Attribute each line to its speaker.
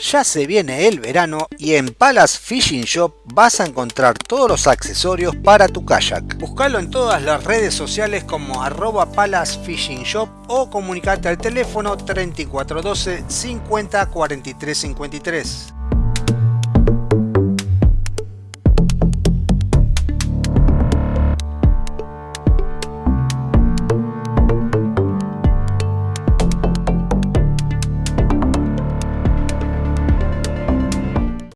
Speaker 1: Ya se viene el verano y en Palace Fishing Shop vas a encontrar todos los accesorios para tu kayak. Buscalo en todas las redes sociales como arroba Palace Fishing Shop o comunicate al teléfono 3412 50 43 53.